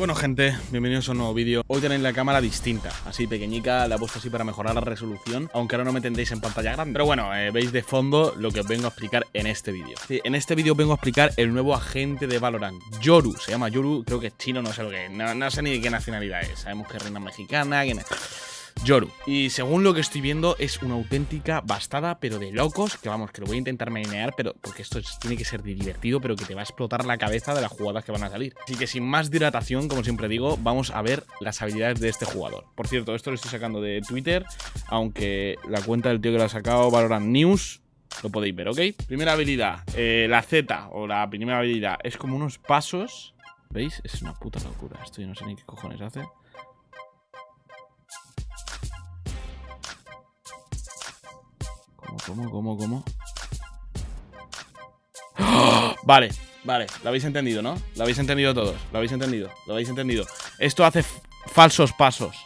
Bueno gente, bienvenidos a un nuevo vídeo. Hoy tenéis la cámara distinta, así pequeñica La he puesto así para mejorar la resolución Aunque ahora no me tendréis en pantalla grande. Pero bueno, eh, veis de fondo lo que os vengo a explicar en este vídeo. En este vídeo vengo a explicar el nuevo agente de Valorant Yoru, se llama Yoru, creo que es chino, no sé lo que es. No, no sé ni de qué nacionalidad es. Sabemos que es reina mexicana, que... Yoru. Y según lo que estoy viendo, es una auténtica bastada, pero de locos. Que vamos, que lo voy a intentar mainear, pero porque esto tiene que ser divertido, pero que te va a explotar la cabeza de las jugadas que van a salir. Así que sin más dilatación, como siempre digo, vamos a ver las habilidades de este jugador. Por cierto, esto lo estoy sacando de Twitter, aunque la cuenta del tío que lo ha sacado, Valorant News, lo podéis ver, ¿ok? Primera habilidad, eh, la Z o la primera habilidad es como unos pasos. ¿Veis? Es una puta locura. Esto yo no sé ni qué cojones hace. ¿Cómo, cómo, cómo? ¡Oh! Vale, vale, lo habéis entendido, ¿no? Lo habéis entendido todos, lo habéis entendido, lo habéis entendido Esto hace falsos pasos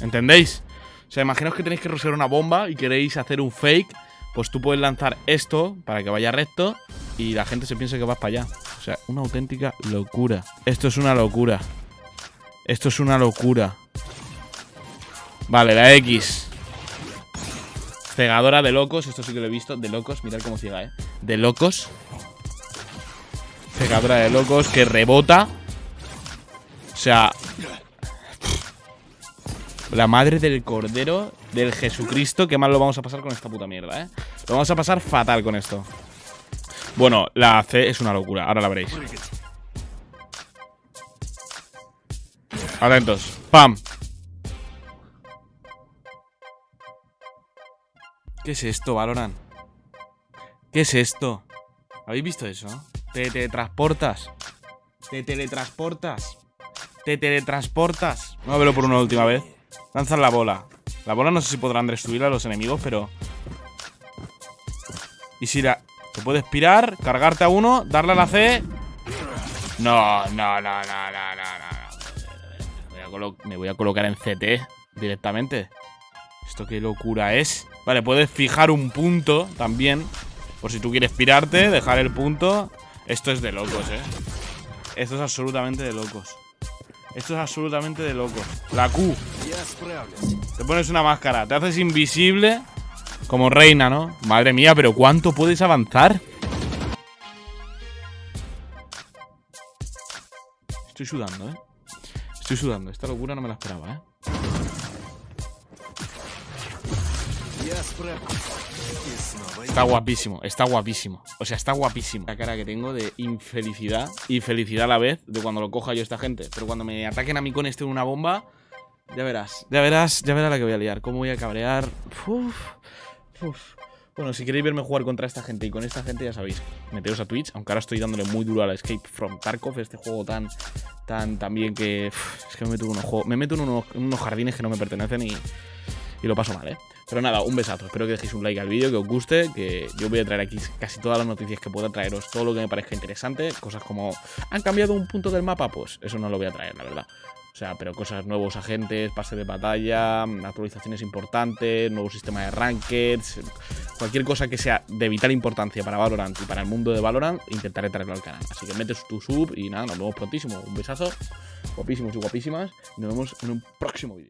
¿Entendéis? O sea, imaginaos que tenéis que rosear una bomba y queréis hacer un fake Pues tú puedes lanzar esto para que vaya recto Y la gente se piense que vas para allá O sea, una auténtica locura Esto es una locura Esto es una locura Vale, la X. Cegadora de locos. Esto sí que lo he visto. De locos. Mirad cómo ciega, ¿eh? De locos. Cegadora de locos que rebota. O sea... La madre del cordero del Jesucristo. Qué mal lo vamos a pasar con esta puta mierda, ¿eh? Lo vamos a pasar fatal con esto. Bueno, la C es una locura. Ahora la veréis. Atentos. ¡Pam! ¿Qué es esto, Valorant? ¿Qué es esto? ¿Habéis visto eso? Te teletransportas. Te teletransportas. Te teletransportas. Vamos a verlo por una última vez. Lanzan la bola. La bola no sé si podrán destruir a los enemigos, pero... Y si la... Te puedes pirar, cargarte a uno, darle a la C... No, no, no, no, no, no, no. Me voy a colocar en CT directamente. ¿Esto qué locura es? Vale, puedes fijar un punto también. Por si tú quieres pirarte, dejar el punto. Esto es de locos, ¿eh? Esto es absolutamente de locos. Esto es absolutamente de locos. La Q. Te pones una máscara, te haces invisible como reina, ¿no? Madre mía, pero ¿cuánto puedes avanzar? Estoy sudando, ¿eh? Estoy sudando. Esta locura no me la esperaba, ¿eh? Está guapísimo, está guapísimo. O sea, está guapísimo. La cara que tengo de infelicidad y felicidad a la vez de cuando lo coja yo esta gente. Pero cuando me ataquen a mí con este una bomba, ya verás. Ya verás, ya verás la que voy a liar. Cómo voy a cabrear. Bueno, si queréis verme jugar contra esta gente y con esta gente, ya sabéis, meteos a Twitch, aunque ahora estoy dándole muy duro a la Escape from Tarkov, este juego tan, tan, también que... es que me meto, en unos, me meto en unos jardines que no me pertenecen y lo paso mal, ¿eh? Pero nada, un besazo. Espero que dejéis un like al vídeo, que os guste, que yo voy a traer aquí casi todas las noticias que pueda traeros, todo lo que me parezca interesante, cosas como ¿han cambiado un punto del mapa? Pues eso no lo voy a traer, la verdad. O sea, pero cosas, nuevos agentes, pase de batalla, actualizaciones importantes, nuevo sistema de rankeds, cualquier cosa que sea de vital importancia para Valorant y para el mundo de Valorant, intentaré traerlo al canal. Así que metes tu sub y nada, nos vemos prontísimo. Un besazo, guapísimos y guapísimas, y nos vemos en un próximo vídeo.